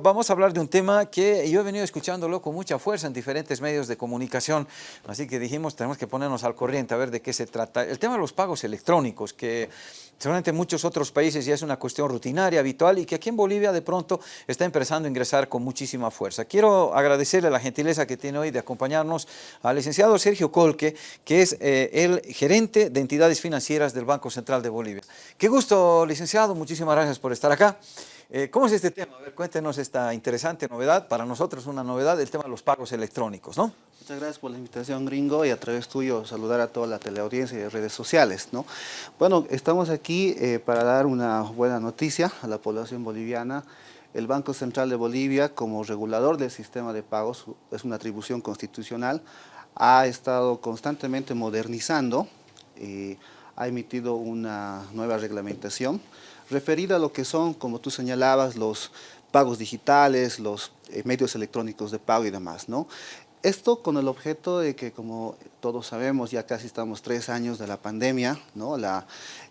Vamos a hablar de un tema que yo he venido escuchándolo con mucha fuerza en diferentes medios de comunicación, así que dijimos tenemos que ponernos al corriente a ver de qué se trata. El tema de los pagos electrónicos, que seguramente en muchos otros países ya es una cuestión rutinaria, habitual, y que aquí en Bolivia de pronto está empezando a ingresar con muchísima fuerza. Quiero agradecerle la gentileza que tiene hoy de acompañarnos al licenciado Sergio Colque, que es eh, el gerente de entidades financieras del Banco Central de Bolivia. Qué gusto, licenciado, muchísimas gracias por estar acá. Eh, ¿Cómo es este tema? A ver, cuéntenos esta interesante novedad, para nosotros una novedad, el tema de los pagos electrónicos, ¿no? Muchas gracias por la invitación, Gringo, y a través tuyo saludar a toda la teleaudiencia y redes sociales, ¿no? Bueno, estamos aquí eh, para dar una buena noticia a la población boliviana. El Banco Central de Bolivia, como regulador del sistema de pagos, es una atribución constitucional, ha estado constantemente modernizando, eh, ha emitido una nueva reglamentación, referida a lo que son, como tú señalabas, los pagos digitales, los eh, medios electrónicos de pago y demás, ¿no? Esto con el objeto de que, como todos sabemos, ya casi estamos tres años de la pandemia, ¿no? La,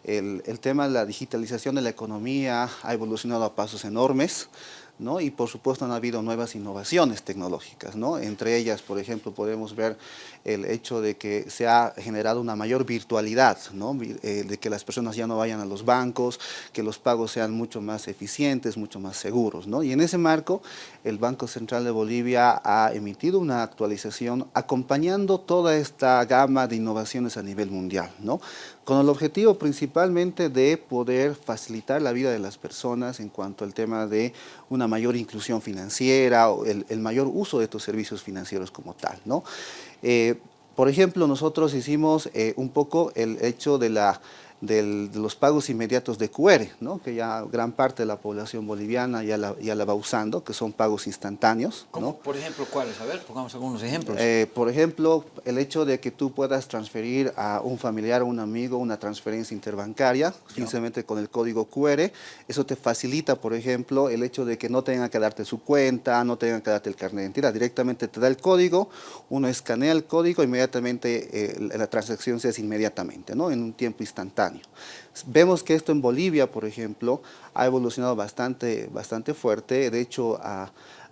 el, el tema de la digitalización de la economía ha evolucionado a pasos enormes, y por supuesto han habido nuevas innovaciones tecnológicas. ¿no? Entre ellas, por ejemplo, podemos ver el hecho de que se ha generado una mayor virtualidad, ¿no? Eh, de que las personas ya no vayan a los bancos, que los pagos sean mucho más eficientes, mucho más seguros. ¿no? Y en ese marco, el Banco Central de Bolivia ha emitido una actualización acompañando toda esta gama de innovaciones a nivel mundial, ¿no? con el objetivo principalmente de poder facilitar la vida de las personas en cuanto al tema de una mayor inclusión financiera o el, mayor uso de estos servicios financieros como tal. ¿no? Eh, por ejemplo, nosotros hicimos eh, un poco el hecho de la de los pagos inmediatos de QR, ¿no? que ya gran parte de la población boliviana ya la, ya la va usando, que son pagos instantáneos. ¿no? Por ejemplo, ¿cuáles? A ver, pongamos algunos ejemplos. Eh, por ejemplo, el hecho de que tú puedas transferir a un familiar o un amigo una transferencia interbancaria, simplemente con el código QR, eso te facilita, por ejemplo, el hecho de que no tengan que darte su cuenta, no tengan que darte el carnet de identidad, directamente te da el código, uno escanea el código, inmediatamente eh, la transacción se hace inmediatamente, ¿no? en un tiempo instantáneo. Vemos que esto en Bolivia, por ejemplo, ha evolucionado bastante, bastante fuerte. De hecho,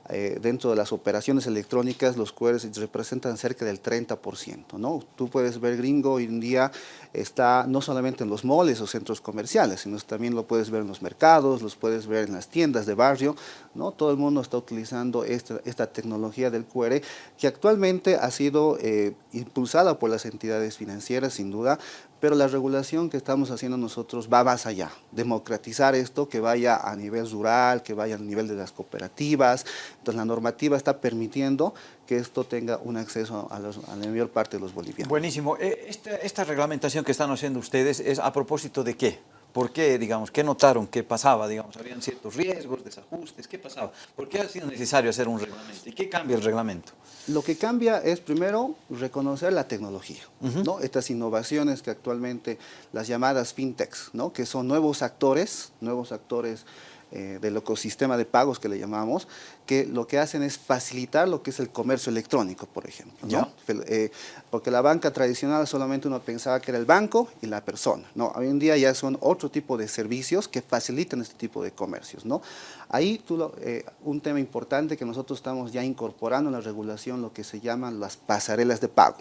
eh, dentro de las operaciones electrónicas los QRs representan cerca del 30%. ¿no? Tú puedes ver gringo hoy en día está no solamente en los moles o centros comerciales, sino también lo puedes ver en los mercados, los puedes ver en las tiendas de barrio. ¿no? Todo el mundo está utilizando esta, esta tecnología del QR que actualmente ha sido eh, impulsada por las entidades financieras sin duda, pero la regulación que estamos haciendo nosotros va más allá, democratizar esto, que vaya a nivel rural, que vaya a nivel de las cooperativas, entonces la normativa está permitiendo que esto tenga un acceso a, la mayor parte de los bolivianos. Buenísimo. Eh, esta, esta reglamentación que están haciendo ustedes es a propósito de qué? ¿Por qué, digamos, qué notaron ¿Qué pasaba? Digamos, habían ciertos riesgos, desajustes, ¿qué pasaba? ¿Por qué ha sido necesario hacer un reglamento? ¿Y qué cambia el reglamento? Lo que cambia es, primero, reconocer la tecnología, ¿no? Estas innovaciones que actualmente, las llamadas fintechs, ¿no? Que son nuevos actores, nuevos actores eh, del ecosistema de pagos que le llamamos, que lo que hacen es facilitar lo que es el comercio electrónico, por ejemplo. ¿no? Eh, porque la banca tradicional solamente uno pensaba que era el banco y la persona. ¿no? Hoy en día ya son otro tipo de servicios que facilitan este tipo de comercios. ¿no? Ahí tú eh, un tema importante que nosotros estamos ya incorporando en la regulación, lo que se llaman las pasarelas de pago.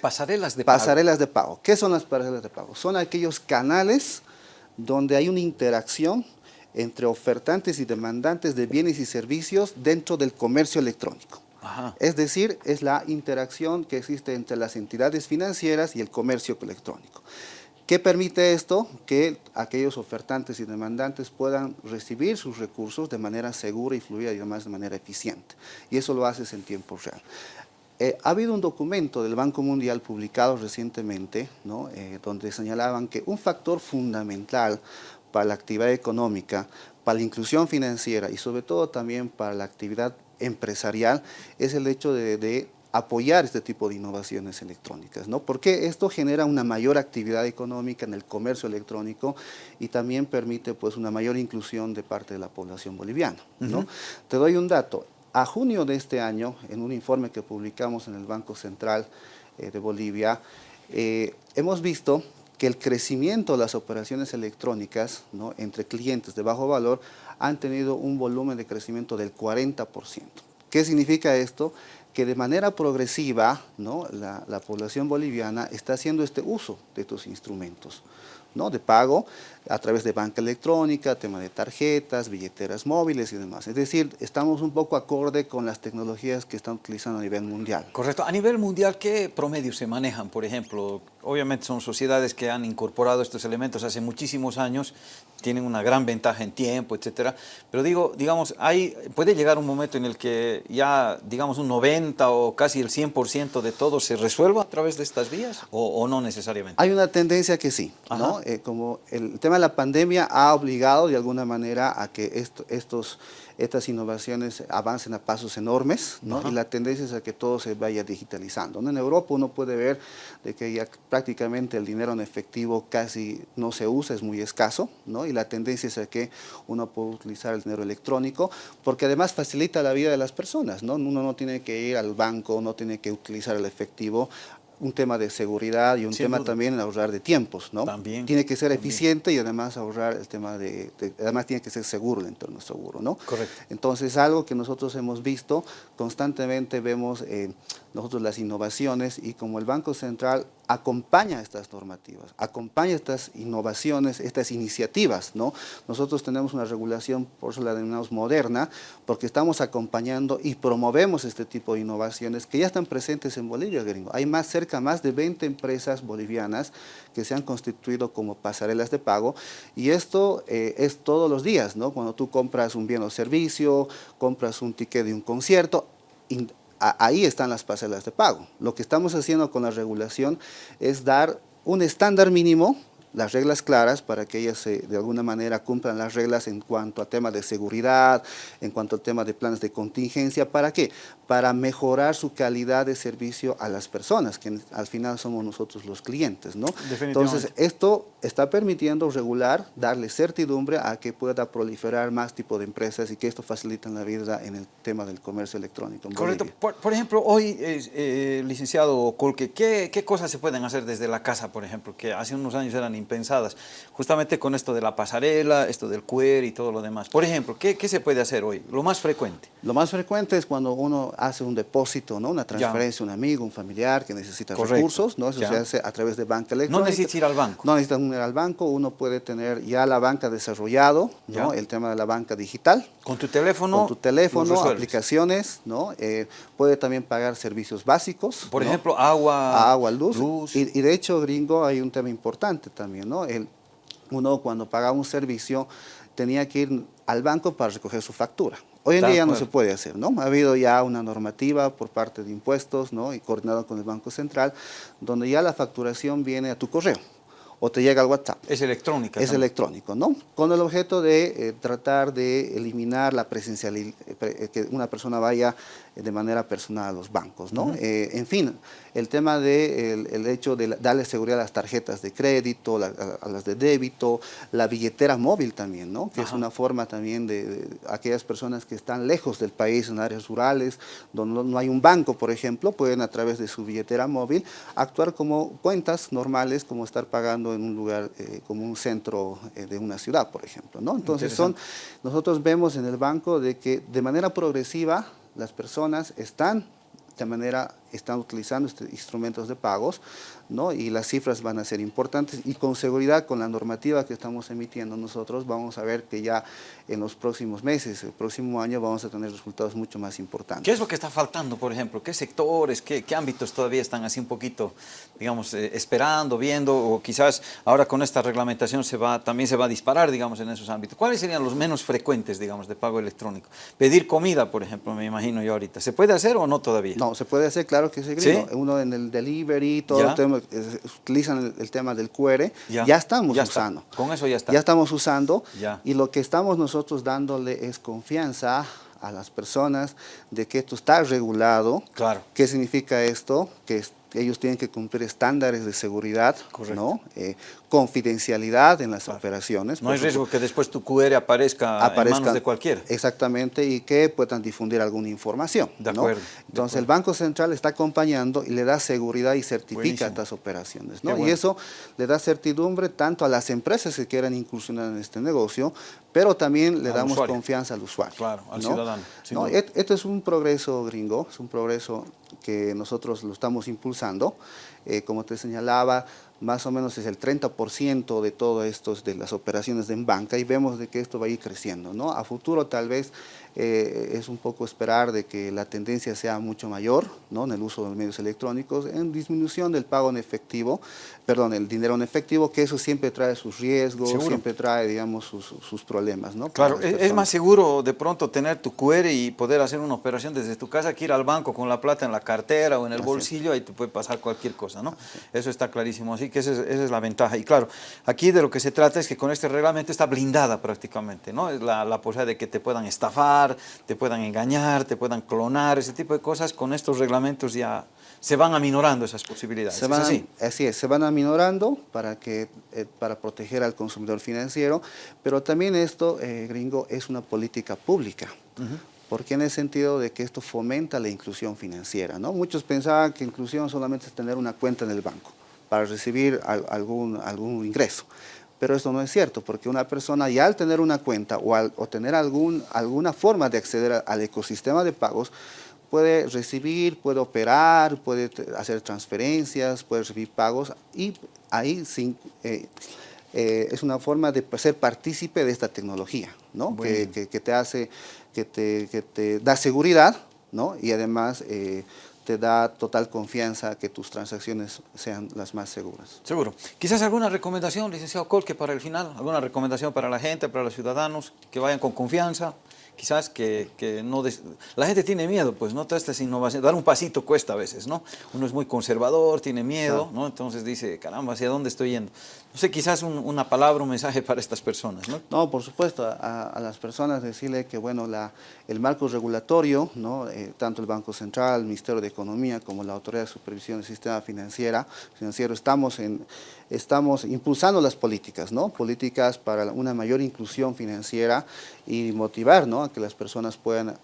Pasarelas de pago. Pasarelas de pago. ¿Qué son las pasarelas de pago? Son aquellos canales donde hay una interacción entre ofertantes y demandantes de bienes y servicios dentro del comercio electrónico. Es decir, es la interacción que existe entre las entidades financieras y el comercio electrónico. ¿Qué permite esto? Que aquellos ofertantes y demandantes puedan recibir sus recursos de manera segura y fluida y además de manera eficiente. Y eso lo haces en tiempo real. Eh, ha habido un documento del Banco Mundial publicado recientemente, ¿no? Eh, donde señalaban que un factor fundamental para la actividad económica, para la inclusión financiera y sobre todo también para la actividad empresarial es el hecho de, apoyar este tipo de innovaciones electrónicas, ¿no? Porque esto genera una mayor actividad económica en el comercio electrónico y también permite pues una mayor inclusión de parte de la población boliviana, ¿no? Te doy un dato. A junio de este año, en un informe que publicamos en el Banco Central eh, de Bolivia, eh, hemos visto que el crecimiento de las operaciones electrónicas entre clientes de bajo valor han tenido un volumen de crecimiento del 40%. ¿Qué significa esto? que de manera progresiva la, la población boliviana está haciendo este uso de estos instrumentos. ¿no? de pago a través de banca electrónica, tema de tarjetas, billeteras móviles y demás. Es decir, estamos un poco acorde con las tecnologías que están utilizando a nivel mundial. Correcto. A nivel mundial, ¿qué promedios se manejan, por ejemplo? Obviamente son sociedades que han incorporado estos elementos hace muchísimos años, tienen una gran ventaja en tiempo, etcétera. Pero digo, digamos, hay, puede llegar un momento en el que ya, digamos, un 90 o casi el 100% de todo se resuelva a través de estas vías o, o no necesariamente. Hay una tendencia que sí, ¿no? Eh, como el tema de la pandemia ha obligado de alguna manera a que esto, estos, estas innovaciones avancen a pasos enormes, ¿no? y la tendencia es a que todo se vaya digitalizando. En Europa uno puede ver de que ya prácticamente el dinero en efectivo casi no se usa, es muy escaso, ¿no? y la tendencia es a que uno puede utilizar el dinero electrónico, porque además facilita la vida de las personas, ¿no? uno no tiene que ir al banco, no tiene que utilizar el efectivo, un tema de seguridad y un tema también de ahorrar de tiempos, ¿no? También. Tiene que ser eficiente y además ahorrar el tema de, además tiene que ser seguro el entorno seguro, ¿no? Correcto. Entonces, algo que nosotros hemos visto, constantemente vemos eh, nosotros las innovaciones y como el Banco Central acompaña estas normativas, acompaña estas innovaciones, estas iniciativas, ¿no? Nosotros tenemos una regulación, por eso la denominamos moderna, porque estamos acompañando y promovemos este tipo de innovaciones que ya están presentes en Bolivia, gringo. Hay más, cerca más de 20 empresas bolivianas que se han constituido como pasarelas de pago y esto eh, es todos los días, ¿no? Cuando tú compras un bien o servicio, compras un ticket de un concierto, ahí están las pasarelas de pago. Lo que estamos haciendo con la regulación es dar un estándar mínimo las reglas claras para que ellas de alguna manera cumplan las reglas en cuanto a temas de seguridad, en cuanto al tema de planes de contingencia. ¿Para qué? Para mejorar su calidad de servicio a las personas, que al final somos nosotros los clientes, ¿no? Entonces, esto está permitiendo regular, darle certidumbre a que pueda proliferar más tipo de empresas y que esto facilite la vida en el tema del comercio electrónico. Correcto. Por, ejemplo, hoy, eh, licenciado Colque, ¿qué, ¿qué cosas se pueden hacer desde la casa, por ejemplo, que hace unos años eran justamente con esto de la pasarela, esto del QR y todo lo demás. Por ejemplo, ¿qué, qué se puede hacer hoy? Lo más frecuente. Lo más frecuente es cuando uno hace un depósito, ¿no? una transferencia, un amigo, un familiar que necesita recursos, ¿no? eso se hace a través de banca electrónica. No necesita ir al banco. No necesita ir al banco, uno puede tener ya la banca desarrollado, ¿no? el tema de la banca digital. Con tu teléfono. Con tu teléfono, aplicaciones, ¿no? Eh, puede también pagar servicios básicos. Por ejemplo, agua, agua luz. Y, y de hecho, gringo, hay un tema importante también, ¿no? El, uno cuando pagaba un servicio tenía que ir al banco para recoger su factura. Hoy en día ya no se puede hacer, ¿no? Ha habido ya una normativa por parte de impuestos, ¿no? Y coordinado con el Banco Central, donde ya la facturación viene a tu correo o te llega al WhatsApp. Es electrónica. Es electrónico, ¿no? Con el objeto de eh, tratar de eliminar la presencialidad, eh, que una persona vaya de manera personal a los bancos, ¿no? Eh, en fin, el tema del de el hecho de darle seguridad a las tarjetas de crédito, a, las de débito, la billetera móvil también, ¿no? Que es una forma también de, aquellas personas que están lejos del país, en áreas rurales, donde no, hay un banco, por ejemplo, pueden a través de su billetera móvil actuar como cuentas normales, como estar pagando en un lugar, eh, como un centro eh, de una ciudad, por ejemplo, ¿no? Entonces son, nosotros vemos en el banco de que de manera progresiva las personas están de manera están utilizando estos instrumentos de pagos, ¿no? y las cifras van a ser importantes y con seguridad con la normativa que estamos emitiendo nosotros vamos a ver que ya en los próximos meses, el próximo año vamos a tener resultados mucho más importantes. ¿Qué es lo que está faltando, por ejemplo? ¿Qué sectores, qué, qué ámbitos todavía están así un poquito, digamos, eh, esperando, viendo, o quizás ahora con esta reglamentación se va, también se va a disparar, digamos, en esos ámbitos? ¿Cuáles serían los menos frecuentes, digamos, de pago electrónico? Pedir comida, por ejemplo, me imagino yo ahorita. ¿Se puede hacer o no todavía? No, se puede hacer, claro que se Uno en el delivery, utilizan el, tema del QR, ya, estamos usando. Con eso ya está. Ya estamos usando y lo que estamos nosotros dándole es confianza a las personas de que esto está regulado. Claro. ¿Qué significa esto? Que ellos tienen que cumplir estándares de seguridad, ¿no? Eh, confidencialidad en las operaciones. No hay riesgo que después tu QR aparezca, aparezca, en manos de cualquiera. Exactamente, y que puedan difundir alguna información. De acuerdo. Entonces el Banco Central está acompañando y le da seguridad y certifica estas operaciones. Y eso le da certidumbre tanto a las empresas que quieran incursionar en este negocio, pero también le damos confianza al usuario. Claro, al ciudadano. Esto es un progreso gringo, es un progreso que nosotros lo estamos impulsando. Eh, como te señalaba, más o menos es el 30% de todo esto de las operaciones en banca y vemos de que esto va a ir creciendo. ¿no? A futuro tal vez eh, es un poco esperar de que la tendencia sea mucho mayor ¿no? en el uso de los medios electrónicos, en disminución del pago en efectivo, perdón, el dinero en efectivo, que eso siempre trae sus riesgos, siempre trae, digamos, sus, sus problemas. ¿no? Claro, es, más seguro de pronto tener tu QR y poder hacer una operación desde tu casa que ir al banco con la plata en la cartera o en el bolsillo, ahí te puede pasar cualquier cosa, ¿no? Eso está clarísimo, así que esa es, la ventaja. Y claro, aquí de lo que se trata es que con este reglamento está blindada prácticamente, ¿no? Es la, la posibilidad de que te puedan estafar, te puedan engañar, te puedan clonar, ese tipo de cosas, con estos reglamentos ya se van aminorando esas posibilidades. Se van, así? así es, se van aminorando para, que, eh, para proteger al consumidor financiero, pero también esto, eh, gringo, es una política pública. porque en el sentido de que esto fomenta la inclusión financiera. ¿no? Muchos pensaban que inclusión solamente es tener una cuenta en el banco para recibir algún, algún ingreso. Pero eso no es cierto, porque una persona ya al tener una cuenta o, al, o tener algún, alguna forma de acceder al ecosistema de pagos, puede recibir, puede operar, puede hacer transferencias, puede recibir pagos y ahí sin, eh, eh, es una forma de ser partícipe de esta tecnología, ¿no? Que, que, te hace, que te, que te da seguridad ¿no? y además eh, te da total confianza que tus transacciones sean las más seguras. Seguro. Quizás alguna recomendación, licenciado Colque, para el final, alguna recomendación para la gente, para los ciudadanos, que vayan con confianza, quizás que, que no... La gente tiene miedo, pues, ¿no? Todas estas innovaciones, dar un pasito cuesta a veces, ¿no? Uno es muy conservador, tiene miedo, ¿no? Entonces dice, caramba, ¿hacia dónde estoy yendo? No sé, quizás una palabra, un mensaje para estas personas, ¿no? No, por supuesto, a, las personas decirle que, bueno, la, el marco regulatorio, ¿no? Eh, tanto el Banco Central, el Ministerio de Economía, como la Autoridad de Supervisión del Sistema Financiera, Financiero, estamos, en, estamos impulsando las políticas, ¿no? Políticas para una mayor inclusión financiera y motivar, ¿no? Que las personas puedan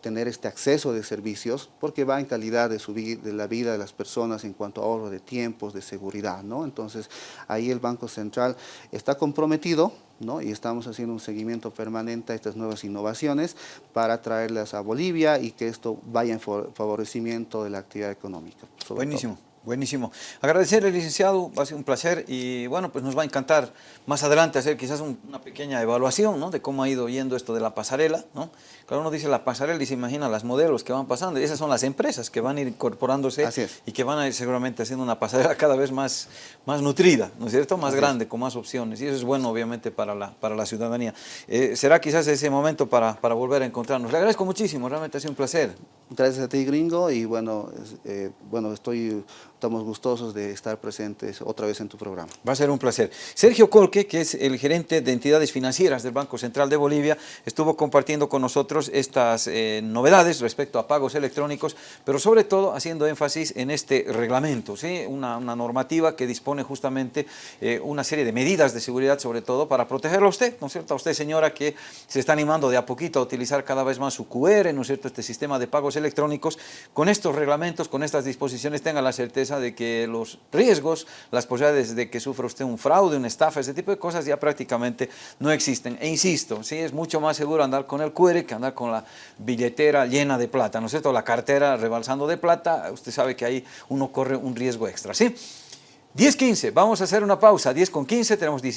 tener este acceso de servicios porque va en calidad de, su, de la vida de las personas en cuanto a ahorro de tiempos, de seguridad, ¿no? Entonces, ahí el Banco Central está comprometido ¿no? y estamos haciendo un seguimiento permanente a estas nuevas innovaciones para traerlas a Bolivia y que esto vaya en favorecimiento de la actividad económica. Buenísimo. Buenísimo. Agradecerle, licenciado, va a ser un placer y bueno, pues nos va a encantar más adelante hacer quizás una pequeña evaluación ¿no? de cómo ha ido yendo esto de la pasarela. ¿no? Claro, uno dice la pasarela y se imagina las modelos que van pasando y esas son las empresas que van a ir incorporándose y que van a ir seguramente haciendo una pasarela cada vez más, más nutrida, ¿no es cierto? Más grande, con más opciones y eso es bueno obviamente para la, para la ciudadanía. Eh, será quizás ese momento para, para volver a encontrarnos. Le agradezco muchísimo, realmente ha sido un placer. Gracias a ti, gringo, y bueno, eh, bueno estoy, estamos gustosos de estar presentes otra vez en tu programa. Va a ser un placer. Sergio Colque, que es el gerente de entidades financieras del Banco Central de Bolivia, estuvo compartiendo con nosotros estas eh, novedades respecto a pagos electrónicos, pero sobre todo haciendo énfasis en este reglamento, ¿sí? una, normativa que dispone justamente eh, una serie de medidas de seguridad, sobre todo para protegerlo a usted, ¿no es cierto? A usted, señora, que se está animando de a poquito a utilizar cada vez más su QR, ¿no es cierto?, este sistema de pagos electrónicos, con estos reglamentos, con estas disposiciones, tenga la certeza de que los riesgos, las posibilidades de que sufra usted un fraude, una estafa, ese tipo de cosas ya prácticamente no existen. E insisto, sí, es mucho más seguro andar con el QR que andar con la billetera llena de plata, ¿no es cierto? La cartera rebalsando de plata, usted sabe que ahí uno corre un riesgo extra, ¿sí? 10.15, vamos a hacer una pausa, 10 con 15, tenemos 17.